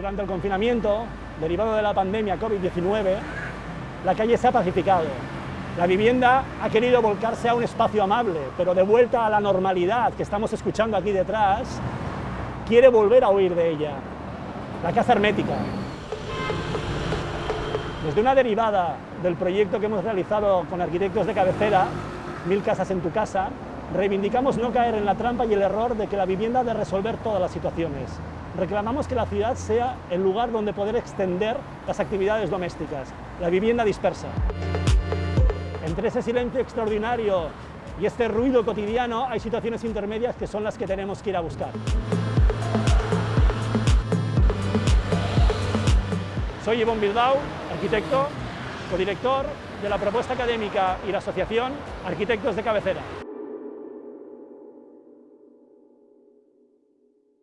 Durante el confinamiento, derivado de la pandemia COVID-19, la calle se ha pacificado. La vivienda ha querido volcarse a un espacio amable, pero de vuelta a la normalidad que estamos escuchando aquí detrás, quiere volver a huir de ella. La casa hermética. Desde una derivada del proyecto que hemos realizado con arquitectos de cabecera, Mil Casas en tu Casa, reivindicamos no caer en la trampa y el error de que la vivienda ha de resolver todas las situaciones. Reclamamos que la ciudad sea el lugar donde poder extender las actividades domésticas, la vivienda dispersa. Entre ese silencio extraordinario y este ruido cotidiano hay situaciones intermedias que son las que tenemos que ir a buscar. Soy Ivonne Bilbao, arquitecto, codirector de la propuesta académica y la asociación Arquitectos de Cabecera.